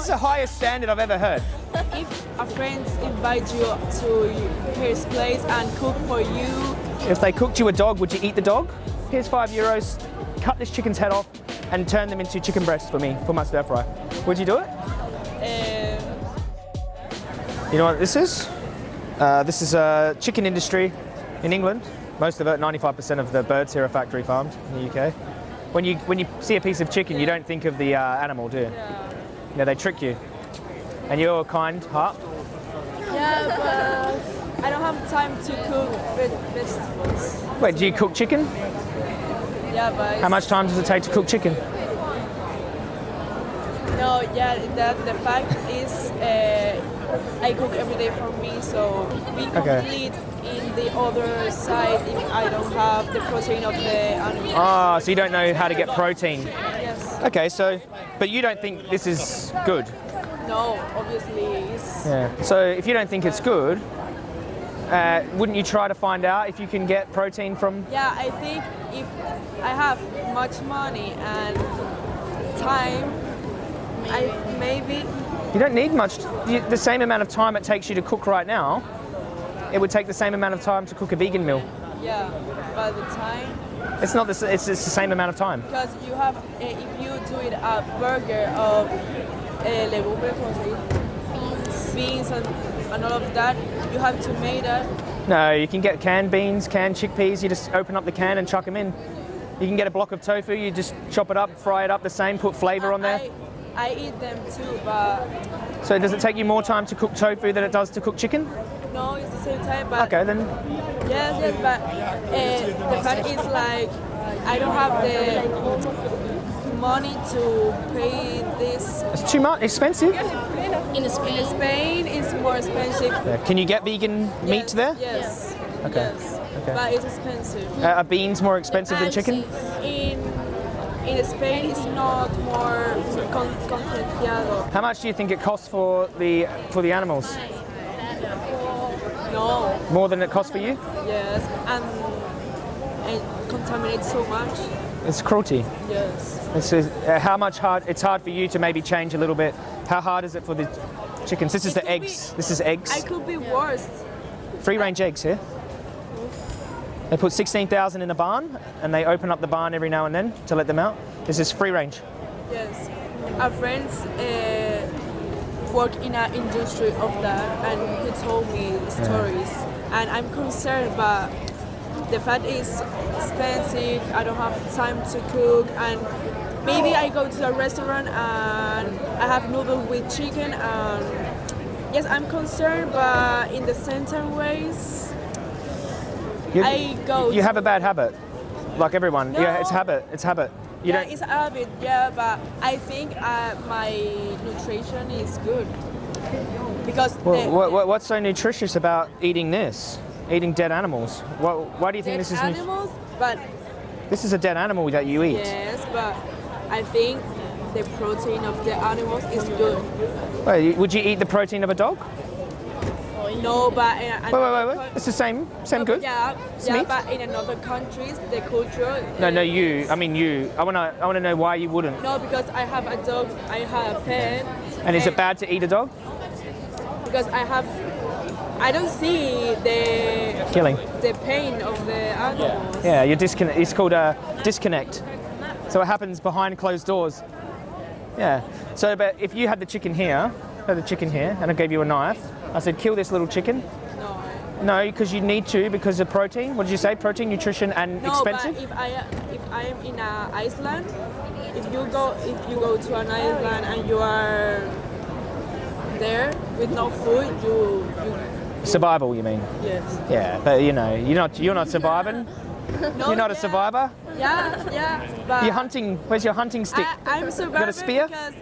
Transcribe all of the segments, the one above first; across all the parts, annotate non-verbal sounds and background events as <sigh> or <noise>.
That's the highest standard I've ever heard. If a friend invites you to his place and cook for you, If they cooked you a dog, would you eat the dog? Here's five euros, cut this chicken's head off and turn them into chicken breasts for me, for my stir fry. Would you do it? um, You know what this is? Uh, this is a chicken industry in England. Most of it, 95% of the birds here are factory farmed in the UK. When you, when you see a piece of chicken, you don't think of the uh, animal, do you? yeah. Yeah, they trick you. And you're a kind heart. yeah, but I don't have time to cook ve- vegetables. Wait, do you cook chicken? Yeah, but How much time does it take to cook chicken? no, yeah, that the fact is uh, I cook every day for me, so we Okay. complete in the other side if I don't have the protein of the animal. Ah, so you don't know how to get protein. Okay, so, but you don't think this is good? No, obviously it's Yeah. So if you don't think it's good, uh, wouldn't you try to find out if you can get protein from? Yeah, I think if I have much money and time, I maybe You don't need much. The same amount of time it takes you to cook right now, it would take the same amount of time to cook a vegan meal. yeah, by the time It's not the. It's, it's the same amount of time. because you have uh, if you do it a burger of uh, legumbres, ¿cómo beans and, and all of that, you have tomato. No, you can get canned beans, canned chickpeas. You just open up the can and chuck them in. You can get a block of tofu. You just chop it up, fry it up the same, put flavour on there. I, I eat them too, but So does it take you more time to cook tofu than it does to cook chicken? No, it's the same time. But Okay, then Yes, yes, but uh, the fact is like I don't have the money to pay this. it's too much expensive. In Spain. Spain is more expensive. Yeah. Can you get vegan meat there? Yes. Okay. Yes. Okay. But it's expensive. Uh, are beans more expensive than chicken? In in Spain, it's not more con- How much do you think it costs for the for the animals? No. More than it costs for you? Yes. And it contaminates so much. It's cruelty. Yes. It's uh, how much hard. It's hard for you to maybe change a little bit. How hard is it for the chickens? This is It the eggs. be- This is eggs. I could be worse. Free range eggs here. They put 16,000 in a barn and they open up the barn every now and then to let them out. This is free range. Yes, our friends uh, work in an industry of that, and he told me stories. And I'm concerned, but the fact is expensive. I don't have time to cook, and maybe I go to a restaurant and I have noodles with chicken. And yes, I'm concerned, but in the center ways, You, I go you have a bad habit, like everyone. Yeah, it's habit. It's habit. You yeah, don't. it's a bit, Yeah, but I think uh, my nutrition is good because Well, the, what, what, what's so nutritious about eating this? Eating dead animals? What, why do you think this is? animals. But This is a dead animal that you eat. yes, but I think the protein of the animals is good. Wait, would you eat the protein of a dog? No, but in Wait, wait, wait, wait. It's the same, same good. Yeah, yeah, meat? but in another countries, the culture. No, no, uh, you. I mean you. I wanna, I wanna know why you wouldn't. No, because I have a dog. I have a pet. And is it bad to eat a dog? Because I have. I don't see the Killing. the pain of the animals. Yeah, you're disconnect. It's called a disconnect. So it happens behind closed doors. Yeah. So, but if you had the chicken here, had the chicken here, and I gave you a knife, I said, kill this little chicken. No. No, because you need to because of protein. What did you say? Protein, nutrition, and No, expensive. but if I if I am in a Iceland, if you go if you go to an island and you are there with no food, you, you Survival, you mean? yes. Yeah, but you know, you're not. You're not surviving. No, <laughs> You're not a survivor. Yeah, yeah, You're hunting. Where's your hunting stick? I, I'm survivor spear? because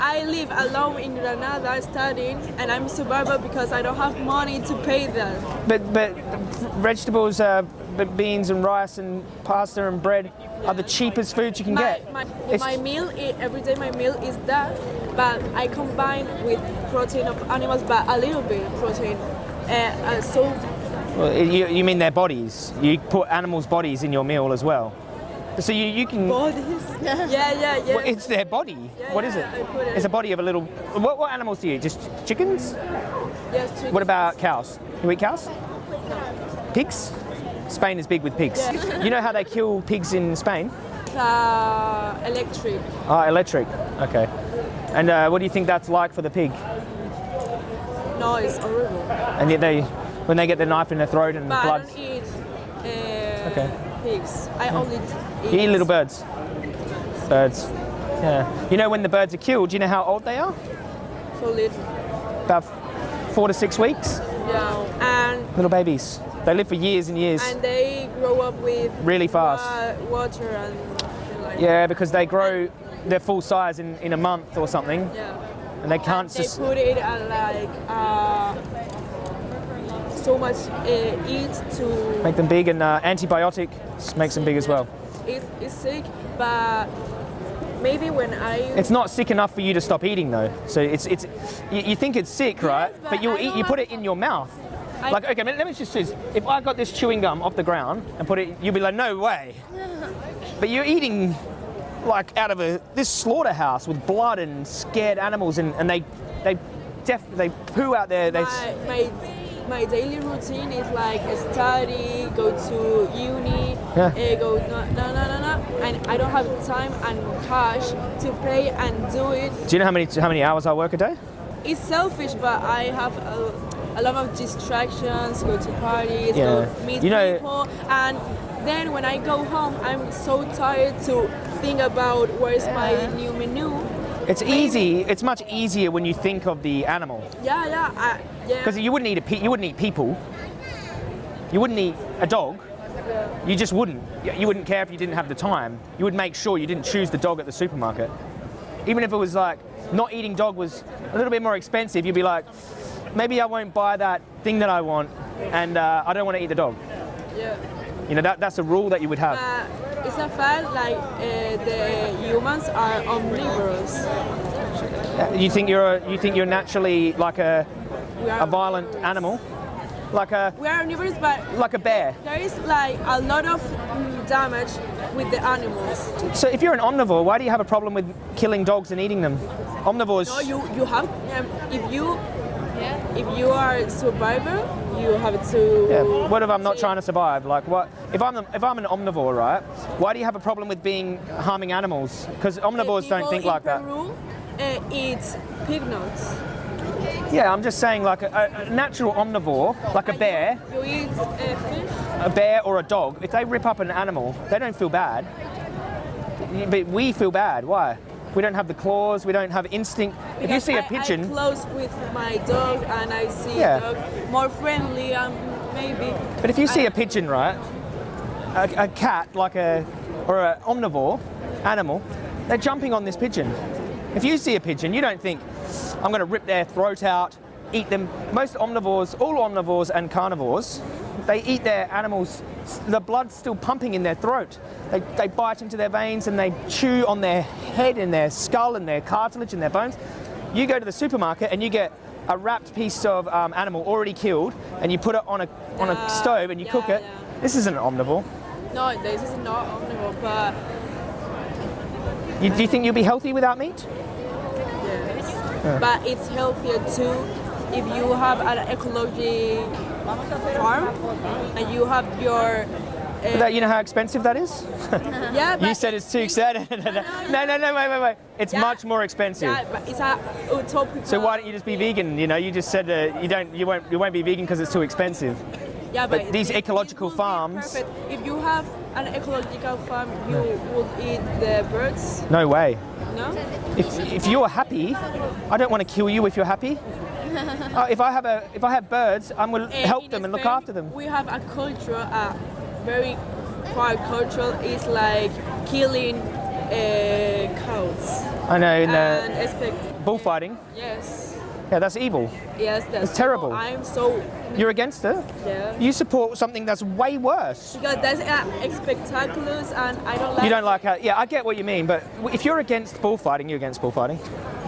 I live alone in Granada studying, and I'm a survivor because I don't have money to pay them. But but vegetables, uh, b- beans and rice and pasta and bread are the cheapest foods you can My, get. my, my meal, every day my meal is that, but I combine with protein of animals, but a little bit of protein. Uh, uh, so Well, you, you mean their bodies? You put animals' bodies in your meal as well. So you, you can. Bodies. <laughs> Yeah, yeah, yeah. Well, it's their body. Yeah, what is yeah, it? It. It's a body of a little. What, what animals do you eat? Just chickens? yes, chicken. What about cows? You eat cows? Pigs? Spain is big with pigs. Yeah. <laughs> You know how they kill pigs in Spain? uh, electric? Ah, electric. Okay. And uh, what do you think that's like for the pig? No, it's horrible. And yet they, when they get the knife in their throat and But blood, I don't eat uh, Okay. pigs. I only eat. you eat little birds. Birds. Yeah. You know when the birds are killed, do you know how old they are? So little. About four to six weeks. Yeah. And Little babies. They live for years and years. and they grow up with Really fast. wa- water and like Yeah, because they grow their full size in, in a month or something, yeah. and they can't They put it at like uh, so much uh, eat to Make them big, and uh, antibiotic makes them big as well. it is sick, but maybe when I It's not sick enough for you to stop eating though. So it's it's you, you think it's sick, right? but But you'll eat. You put it in your mouth. I- Like okay, let me just. If I got this chewing gum off the ground and put it, you'd be like, no way. <laughs> But you're eating like out of a this slaughterhouse with blood and scared animals, and, and they they def, they poo out there. They my, my my daily routine is like study, go to uni, Yeah. uh, go no no no no no, and I don't have time and cash to pay and do it. do you know how many how many hours I work a day? It's selfish, but I have a, a lot of distractions. Go to parties, Yeah. go meet You know- people, and then when I go home, I'm so tired to think about where's my new menu. It's easy. It's much easier when you think of the animal. Yeah, yeah, I, yeah. Because you wouldn't eat a pe- you wouldn't eat people. You wouldn't eat a dog. You just wouldn't. You wouldn't care if you didn't have the time. You would make sure you didn't choose the dog at the supermarket. Even if it was like not eating dog was a little bit more expensive, you'd be like, maybe I won't buy that thing that I want, and uh, I don't want to eat the dog. yeah. You know that that's a rule that you would have. But a fact like uh, the humans are omnivores. Uh, You think you're a, you think you're naturally like a, a violent animal, like a We are omnivores, but like a bear. there is like a lot of damage with the animals. So if you're an omnivore, why do you have a problem with killing dogs and eating them? Omnivores. No, you you have um, if you if you are a survivor, you have to. Yeah. What if I'm not trying to survive? Like what? If I'm if I'm an omnivore, right? Why do you have a problem with being harming animals? Because omnivores don't think in like that. Peru, uh, eat pig nuts. Yeah, I'm just saying like a, a natural omnivore, like a And bear, You, you eat uh, fish. a bear or a dog. If they rip up an animal, they don't feel bad. But we feel bad. Why? We don't have the claws. We don't have instinct. If you see a I- pigeon, I close with my dog and I see Yeah. dog more friendly and maybe. But if you see I- a pigeon, right, a, a cat, like a, or an omnivore animal, they're jumping on this pigeon. If you see a pigeon, you don't think, I'm going to rip their throat out, eat them. Most omnivores, all omnivores and carnivores, they eat their animals, the blood's still pumping in their throat. They, they bite into their veins and they chew on their head and their skull and their cartilage and their bones. You go to the supermarket and you get a wrapped piece of um, animal already killed and you put it on a, on a Yeah, stove and you yeah, cook it. yeah. This isn't an omnivore. No, this is not omnivore, but You, do you think you'll be healthy without meat? yes. But it's healthier too if you have an ecologic farm and you have your. Uh, That, you know how expensive that is? <laughs> <laughs> yeah, You said it's too expensive. <laughs> no, no, no, wait, wait, wait. It's Yeah. much more expensive. Yeah, but it's a utopic. So why don't you just be vegan? You know, you just said uh, you don't, you won't, you won't be vegan because it's too expensive. Yeah, but these it- it ecological would be farms- perfect. If you have an ecological farm, you would eat the birds. No way. No. If, if you're happy, I don't want to kill you if you're happy. Uh, <laughs> if I have a, if I have birds, I'm going to help them and look after them. We have a culture, a very far culture is like killing uh, cows I know in and the expect. bullfighting. Yes, Yeah, that's evil. yes, that's It's terrible. I'm so You're against it. yeah. You support something that's way worse. Because that's uh, spectaculars, and I don't like. You don't like it. yeah, I get what you mean, but if you're against bullfighting, you're against bullfighting.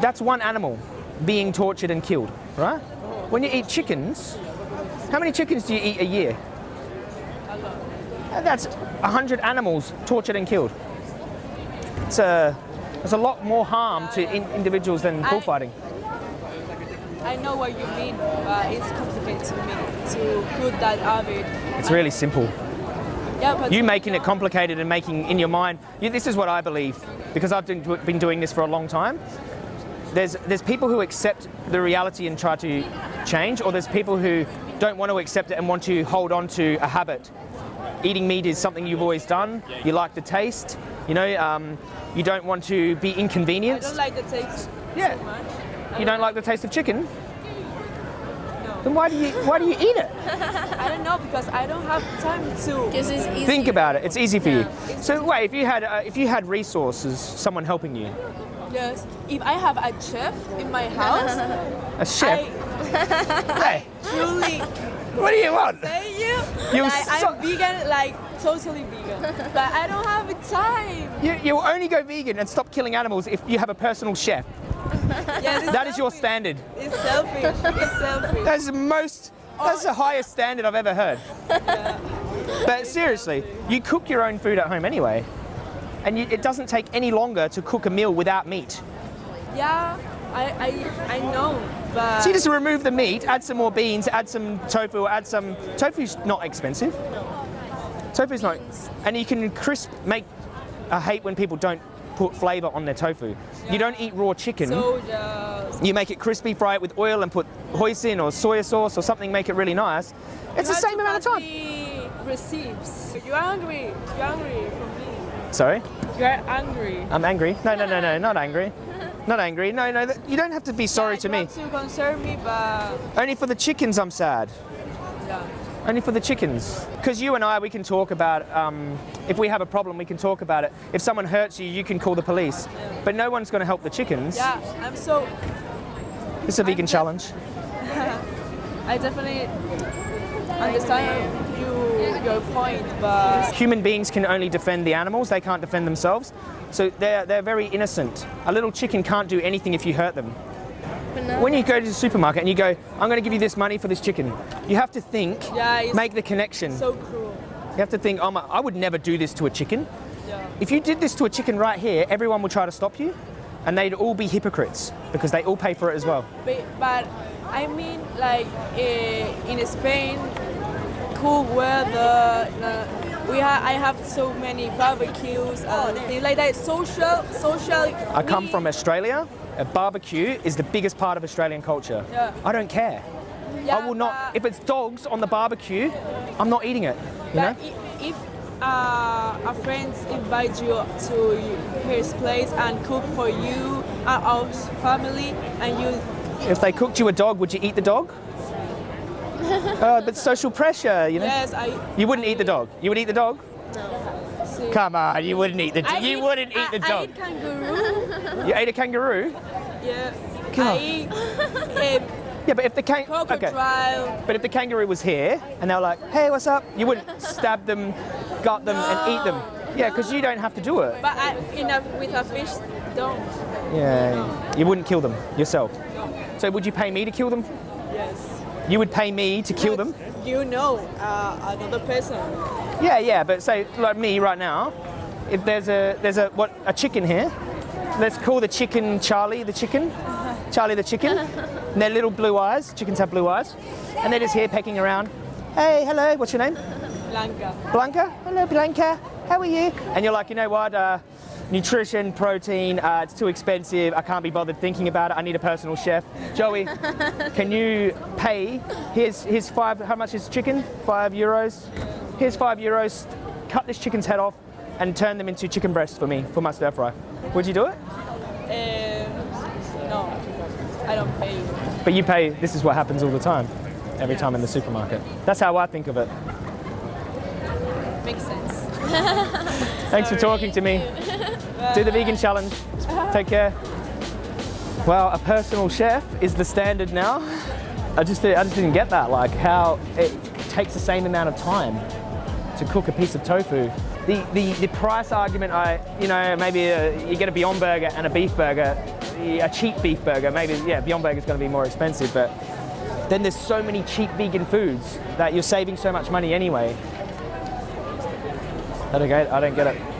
That's one animal being tortured and killed, right? When you eat chickens, how many chickens do you eat a year? A. Uh, That's 100 animals tortured and killed. It's a, there's a lot more harm to in, individuals than bullfighting. I know what you mean, but it's complicated to me to put that it. It's really simple. Yeah, but You making it complicated and making in your mind, you, this is what I believe, because I've been, been doing this for a long time. There's, there's people who accept the reality and try to change, or there's people who don't want to accept it and want to hold on to a habit. Eating meat is something you've always done, you like the taste, you know, um, you don't want to be inconvenienced. I don't like the taste Yeah. so much. you don't like the taste of chicken? Then why do you, why do you eat it? <laughs> I don't know because I don't have time to. Because it's easy. Think about it, it's easy for you. Yeah. So wait, if you had, uh, if you had resources, someone helping you, Yes. If I have a chef in my house, a chef, I <laughs> hey, truly what do you want? say you. You like, so- I'm vegan, like totally vegan, but I don't have the time. You, you'll only go vegan and stop killing animals if you have a personal chef. <laughs> Yes, it's That is your standard. It's selfish. It's selfish. That's the most, that's the highest standard I've ever heard. <laughs> But seriously, you cook your own food at home anyway. And it doesn't take any longer to cook a meal without meat. Yeah, I, I, I know, but So you just remove the meat, add some more beans, add some tofu, add some. Tofu's not expensive. Tofu's not. And you can crisp, make. I hate when people don't put flavour on their tofu. You don't eat raw chicken. so just you make it crispy, fry it with oil, and put hoisin or soy sauce or something, make it really nice. It's you the same amount of time. me Receipts. You're angry. You're me. Sorry, You're angry. I'm angry. No, no, no, no, <laughs> not angry. Not angry. No, no, you don't have to be sorry Yeah, to me. to concern me, but Only for the chickens, I'm sad. yeah. Only for the chickens. Because you and I, we can talk about, um, if we have a problem, we can talk about it. If someone hurts you, you can call the police. But no one's going to help the chickens. Yeah, I'm so. It's a vegan challenge. <laughs> I definitely understand point, but Human beings can only defend the animals, they can't defend themselves. So they're, they're very innocent. A little chicken can't do anything if you hurt them. When you go to the supermarket and you go, I'm going to give you this money for this chicken, you have to think, Yeah, make the connection. so cruel. You have to think, oh my, I would never do this to a chicken. Yeah. If you did this to a chicken right here, everyone would try to stop you, and they'd all be hypocrites because they all pay for it as well. But, but I mean, like eh, in Spain, cool weather. Uh, we ha- I have so many barbecues and things like that. Social, social. I come from Australia. A barbecue is the biggest part of Australian culture. Yeah. I don't care. I will not. If it's dogs on the barbecue, I'm not eating it. You know? But if uh, a friend invites you to his place and cook for you and our family, and you If they cooked you a dog, would you eat the dog? <laughs> uh, but social pressure, you know. yes, I. You wouldn't eat the dog. You would eat the dog? see. Come on, you wouldn't eat the. I you wouldn't eat I, the I dog. eat kangaroo. You ate a kangaroo? yeah. Come I on. eat <laughs> Yeah, but if the kang. Okay. But if the kangaroo was here and they were like, hey, what's up? You wouldn't <laughs> stab them, gut them, and eat them. Yeah, because you don't have to do it. But I, in a, with a fish, don't. Yeah, you wouldn't kill them yourself. So would you pay me to kill them? Yes. You would pay me to kill them? You know uh, another person. Yeah, yeah, but say like me right now, if there's a there's a what a chicken here, let's call the chicken Charlie the chicken, <laughs> Charlie the chicken. And they're little blue eyes. Chickens have blue eyes, and they're just here pecking around. Hey, hello, what's your name? Blanca. Blanca. Hello, Blanca. How are you? And you're like, you know what? Uh, nutrition, protein, uh, it's too expensive. I can't be bothered thinking about it. I need a personal chef. Joey, <laughs> can you pay? Here's, here's five, how much is chicken? Five euros. Here's five euros. Cut this chicken's head off and turn them into chicken breasts for me, for my stir fry. Would you do it? Um, no, I don't pay you. But you pay, this is what happens all the time, every time in the supermarket. That's how I think of it. Makes sense. Thanks for talking to me. <laughs> Do the vegan challenge. Take care. Well, a personal chef is the standard now. I just, I just didn't get that, like how it takes the same amount of time to cook a piece of tofu. The, the, the price argument, I, you know, maybe uh you get a Beyond Burger and a beef burger, a cheap beef burger, maybe, yeah, Beyond Burger is going to be more expensive, but then there's so many cheap vegan foods that you're saving so much money anyway. I don't get. I don't get it.